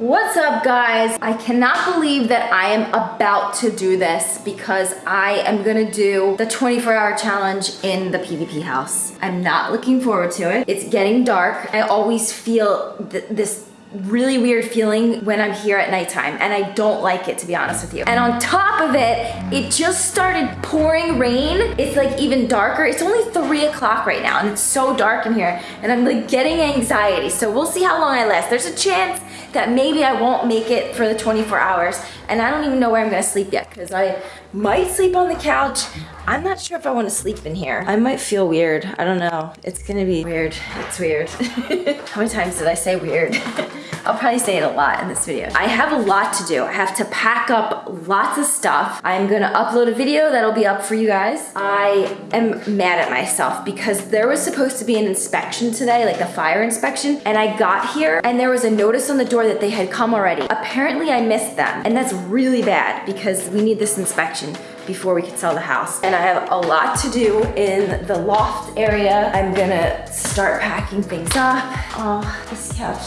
What's up guys? I cannot believe that I am about to do this because I am gonna do the 24 hour challenge in the PvP house. I'm not looking forward to it. It's getting dark. I always feel th this really weird feeling when I'm here at nighttime and I don't like it to be honest with you. And on top of it, it just started pouring rain. It's like even darker. It's only three o'clock right now and it's so dark in here and I'm like getting anxiety. So we'll see how long I last. There's a chance that maybe I won't make it for the 24 hours and I don't even know where I'm gonna sleep yet because I might sleep on the couch. I'm not sure if I want to sleep in here. I might feel weird. I don't know. It's gonna be weird. It's weird. How many times did I say weird? I'll probably say it a lot in this video. I have a lot to do. I have to pack up lots of stuff. I'm gonna upload a video that'll be up for you guys. I am mad at myself because there was supposed to be an inspection today, like a fire inspection, and I got here and there was a notice on the door that they had come already. Apparently I missed them, and that's really bad because we need this inspection before we could sell the house. And I have a lot to do in the loft area. I'm gonna start packing things up. Oh, this couch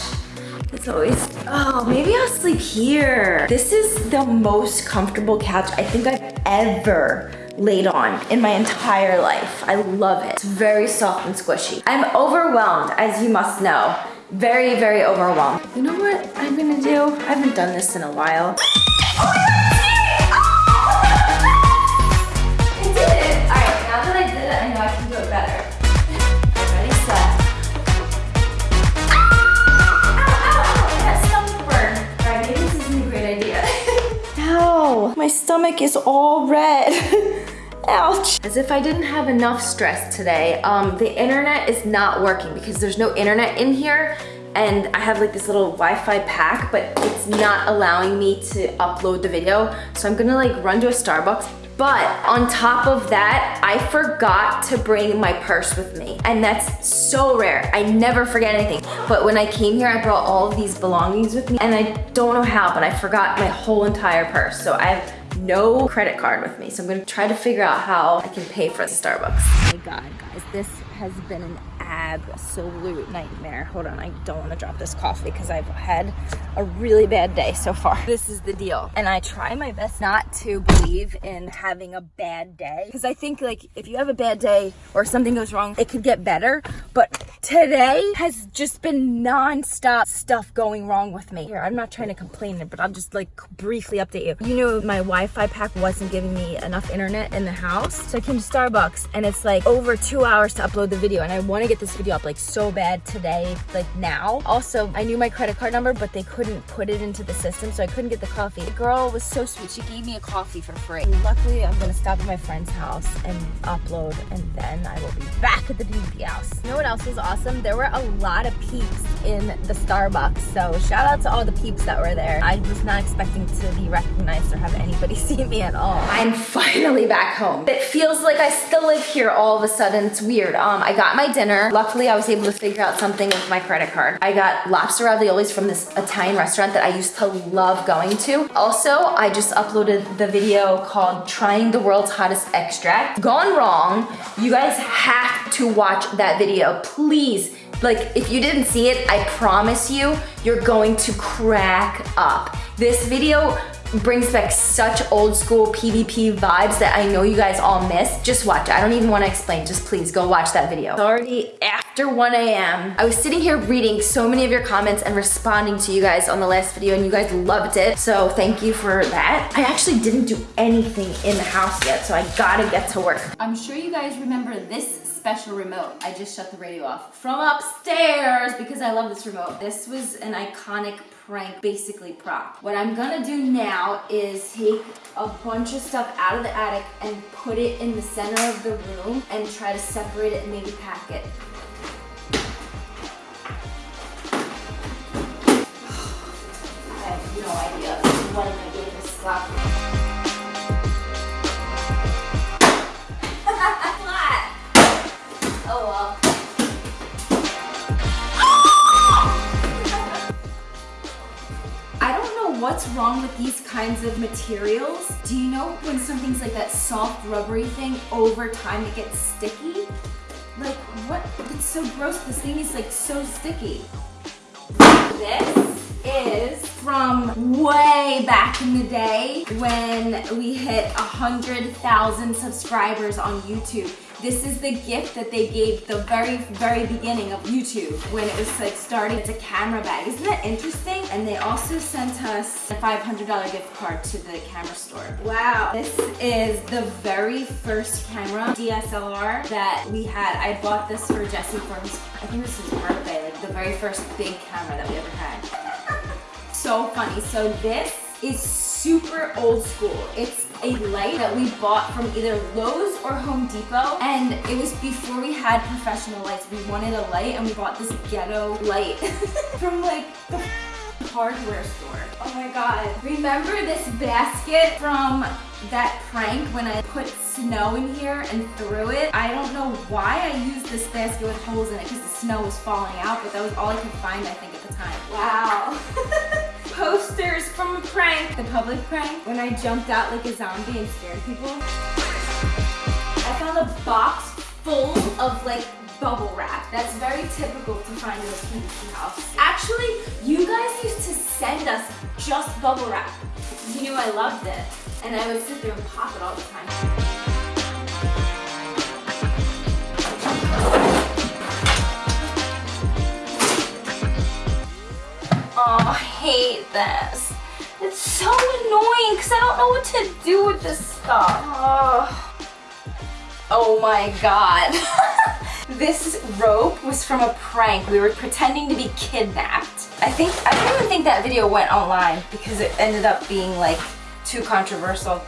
it's always, oh, maybe I'll sleep here. This is the most comfortable couch I think I've ever laid on in my entire life. I love it. It's very soft and squishy. I'm overwhelmed, as you must know. Very, very overwhelmed. You know what I'm gonna do? I haven't done this in a while. Oh stomach is all red. Ouch. As if I didn't have enough stress today, um, the internet is not working because there's no internet in here and I have like this little Wi-Fi pack, but it's not allowing me to upload the video. So I'm gonna like run to a Starbucks. But on top of that, I forgot to bring my purse with me. And that's so rare. I never forget anything. But when I came here, I brought all of these belongings with me and I don't know how, but I forgot my whole entire purse. So I have no credit card with me. So I'm gonna try to figure out how I can pay for the Starbucks. Oh my God, guys, this has been an absolute nightmare. Hold on, I don't want to drop this coffee because I've had a really bad day so far. This is the deal. And I try my best not to believe in having a bad day because I think like if you have a bad day or something goes wrong, it could get better. But today has just been non-stop stuff going wrong with me. Here, I'm not trying to complain, but I'll just like briefly update you. You know, my Wi-Fi pack wasn't giving me enough internet in the house. So I came to Starbucks and it's like over two hours to upload the video and I want to get this video up like so bad today, like now. Also, I knew my credit card number, but they couldn't put it into the system, so I couldn't get the coffee. The girl was so sweet. She gave me a coffee for free. Luckily, I'm gonna stop at my friend's house and upload, and then I will be back at the PvP house. You know what else was awesome? There were a lot of peeps in the Starbucks, so shout out to all the peeps that were there. I was not expecting to be recognized or have anybody see me at all. I'm finally back home. It feels like I still live here all of a sudden. It's weird. Um, I got my dinner. Luckily, I was able to figure out something with my credit card. I got lobster raviolis from this Italian restaurant that I used to love going to. Also, I just uploaded the video called Trying the World's Hottest Extract. Gone wrong. You guys have to watch that video. Please like, if you didn't see it, I promise you, you're going to crack up. This video brings back such old school PvP vibes that I know you guys all miss. Just watch it. I don't even want to explain. Just please go watch that video. It's already after 1 a.m. I was sitting here reading so many of your comments and responding to you guys on the last video and you guys loved it. So thank you for that. I actually didn't do anything in the house yet, so I gotta get to work. I'm sure you guys remember this special remote. I just shut the radio off from upstairs because I love this remote. This was an iconic prank, basically prop. What I'm gonna do now is take a bunch of stuff out of the attic and put it in the center of the room and try to separate it and maybe pack it. I have no idea what am I doing this slap. What's wrong with these kinds of materials. Do you know when something's like that soft rubbery thing, over time it gets sticky? Like what, it's so gross. This thing is like so sticky. This is from way back in the day when we hit 100,000 subscribers on YouTube. This is the gift that they gave the very, very beginning of YouTube when it was like starting. It's a camera bag. Isn't that interesting? And they also sent us a $500 gift card to the camera store. Wow. This is the very first camera, DSLR, that we had. I bought this for Jesse for his, I think this was his birthday, like the very first big camera that we ever had. so funny. So this is super old school. It's a light that we bought from either Lowe's or Home Depot and it was before we had professional lights. We wanted a light and we bought this ghetto light from like the hardware store. Oh my god. Remember this basket from that prank when I put snow in here and threw it? I don't know why I used this basket with holes in it because the snow was falling out, but that was all I could find I think at the time. Wow. Posters from a prank. The public prank when I jumped out like a zombie and scared people. I found a box full of like bubble wrap. That's very typical to find in a PvP house. Actually, you guys used to send us just bubble wrap. You knew I loved it. And I would sit there and pop it all the time. Oh, I hate this. It's so annoying because I don't know what to do with this stuff. Oh, oh my god. this rope was from a prank. We were pretending to be kidnapped. I think, I don't even think that video went online because it ended up being like too controversial.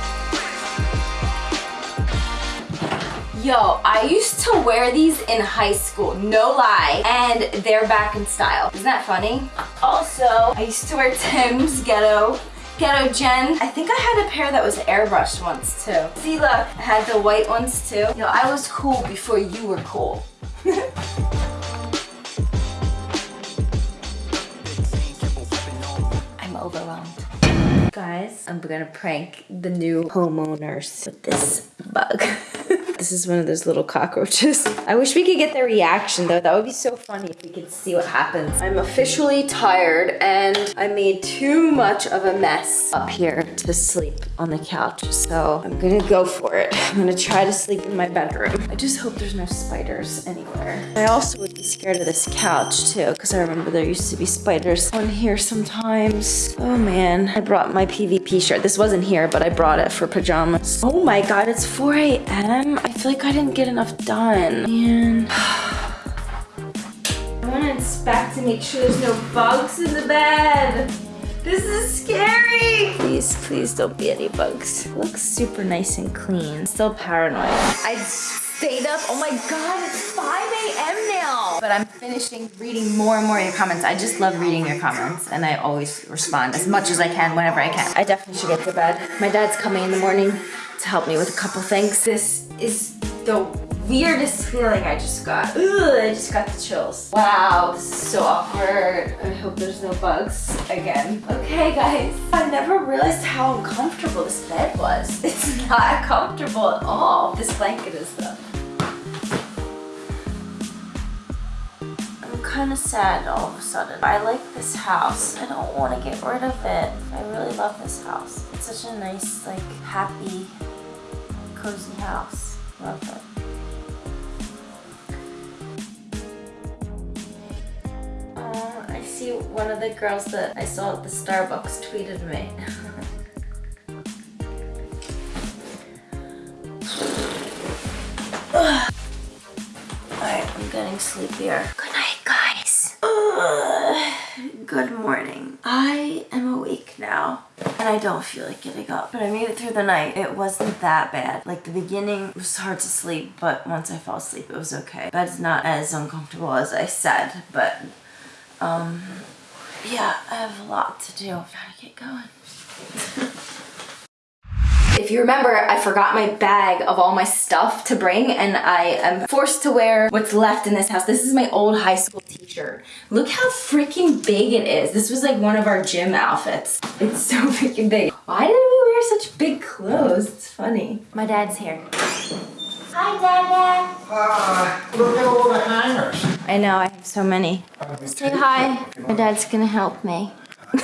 Yo, I used to wear these in high school, no lie, and they're back in style. Isn't that funny? Also, I used to wear Tim's Ghetto Ghetto Jen. I think I had a pair that was airbrushed once too. See look, I had the white ones too. Yo, I was cool before you were cool. I'm overwhelmed. Guys, I'm gonna prank the new homeowners with this bug. this is one of those little cockroaches. I wish we could get their reaction though. That would be so funny if we could see what happens. I'm officially tired and I made too much of a mess up here to sleep on the couch. So I'm gonna go for it. I'm gonna try to sleep in my bedroom. I just hope there's no spiders anywhere. I also would be scared of this couch too because I remember there used to be spiders on here sometimes. Oh man, I brought my PvP shirt. This wasn't here, but I brought it for pajamas. Oh my god, it's 4 a.m. I feel like I didn't get enough done. Man. I want to inspect to make sure there's no bugs in the bed. This is scary. Please, please don't be any bugs. It looks super nice and clean. Still paranoid. I stayed up. Oh my god, it's 5 a.m. now. But I'm finishing reading more and more of your comments. I just love reading your comments and I always respond as much as I can whenever I can. I definitely should get to bed. My dad's coming in the morning to help me with a couple things. This is the weirdest feeling I just got. Ugh, I just got the chills. Wow, this is so awkward. I hope there's no bugs again. Okay, guys. I never realized how uncomfortable this bed was. It's not comfortable at all. This blanket is though. I'm kind of sad all of a sudden. I like this house. I don't want to get rid of it. I really love this house. It's such a nice, like, happy, cozy house. Love it. Oh, I see one of the girls that I saw at the Starbucks tweeted me. Alright, I'm getting sleepier. Good night, guys. Good morning. I am awake now and I don't feel like getting up. But I made it through the night. It wasn't that bad. Like the beginning was hard to sleep, but once I fell asleep, it was okay. Bed's not as uncomfortable as I said, but um, yeah, I have a lot to do. Gotta get going. If you remember, I forgot my bag of all my stuff to bring and I am forced to wear what's left in this house. This is my old high school t-shirt. Look how freaking big it is. This was like one of our gym outfits. It's so freaking big. Why did we wear such big clothes? It's funny. My dad's here. Hi, Dada. Ah, look at all the hangers. I know, I have so many. Say hi. My dad's gonna help me.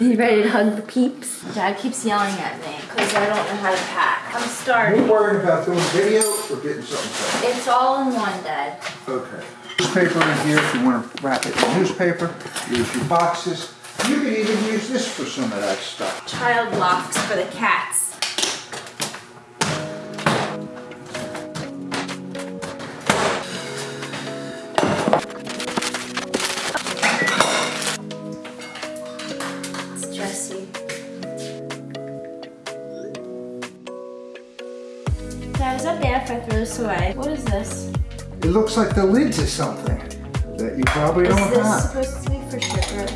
you ready to hug the peeps? Dad keeps yelling at me because I don't know how to pack. I'm Are you starting. worried about doing video or getting something done? It's all in one, Dad. Okay. Newspaper in here if you want to wrap it in newspaper. Use your boxes. You can even use this for some of that stuff. Child locks for the cats. This away? What is this? It looks like the lids of something that you probably Is don't have. Is this supposed to be for sugar?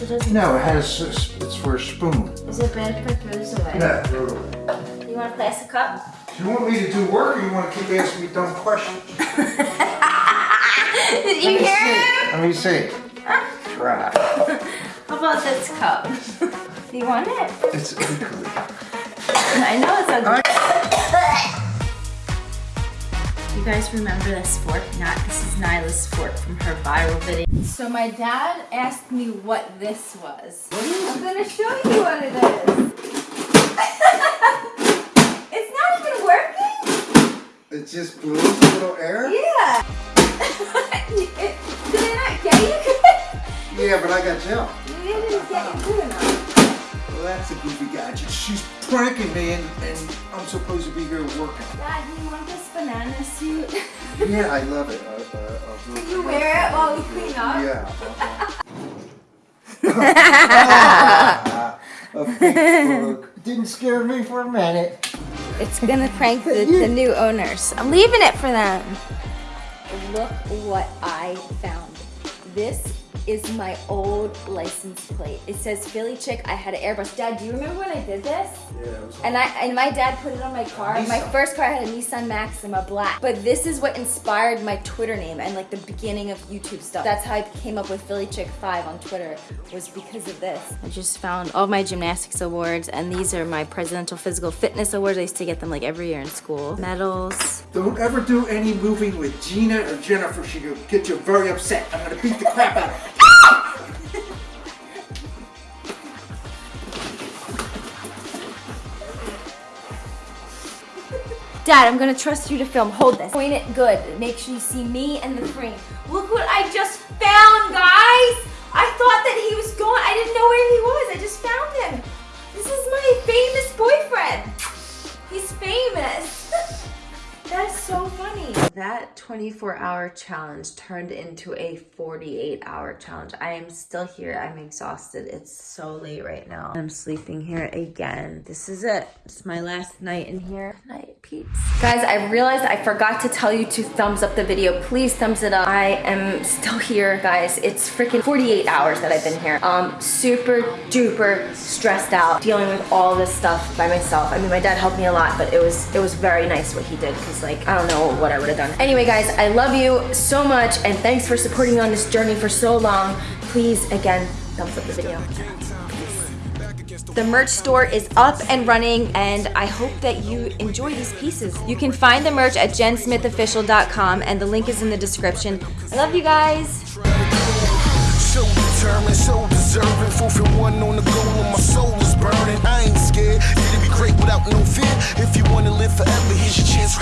It. No, it has, it's for a spoon. Is it bad if I throw this away? Yeah, throw it away. You want a plastic cup? Do you want me to do work or you want to keep asking me dumb questions? Did you hear him? Let me see. Try. How about this cup? Do you want it? It's ugly. I know it's ugly. You guys remember this fork? Not this is Nyla's fork from her viral video. So my dad asked me what this was. I'm gonna show you what it is. it's not even working. It just blows a little air? Yeah. Did I not get you good? Yeah, but I got gel. You didn't get it good enough. Well, that's a goofy gadget. She's pranking me and, and I'm supposed to be here working. Dad, do you want this banana suit? Yeah, I love it. Uh, uh, I'll do you wear it while we clean up? Yeah. a Facebook. Didn't scare me for a minute. It's gonna prank the, the new owners. I'm leaving it for them. Look what I found. This is my old license plate. It says Philly chick. I had an airbrush. Dad, do you remember when I did this? Yeah, it was And I and my dad put it on my car. My first car had a Nissan Maxima black. But this is what inspired my Twitter name and like the beginning of YouTube stuff. That's how I came up with Philly Chick 5 on Twitter was because of this. I just found all my gymnastics awards and these are my presidential physical fitness awards. I used to get them like every year in school. Medals. Don't ever do any moving with Jeana or Jennifer. She'll get you very upset. I'm gonna beat the crap out of her. Dad, I'm gonna trust you to film. Hold this. Point it good. Make sure you see me and the frame. Look what I just found, guys! I thought that he was gone. I didn't know where he was. That 24 hour challenge turned into a 48 hour challenge. I am still here. I'm exhausted. It's so late right now. I'm sleeping here again. This is it. It's my last night in here. Night, peeps. Guys, I realized I forgot to tell you to thumbs up the video. Please thumbs it up. I am still here, guys. It's freaking 48 hours that I've been here. Um, super duper stressed out dealing with all this stuff by myself. I mean, my dad helped me a lot, but it was it was very nice what he did because like I don't know what I would have done. Anyway, guys, I love you so much and thanks for supporting me on this journey for so long. Please, again, thumbs up the video. The merch store is up and running, and I hope that you enjoy these pieces. You can find the merch at jensmithofficial.com, and the link is in the description. I love you guys. So determined, so deserving. One on the goal, my soul is burning. I ain't scared. It'll be great without no fear. If you wanna live forever, here's your chance.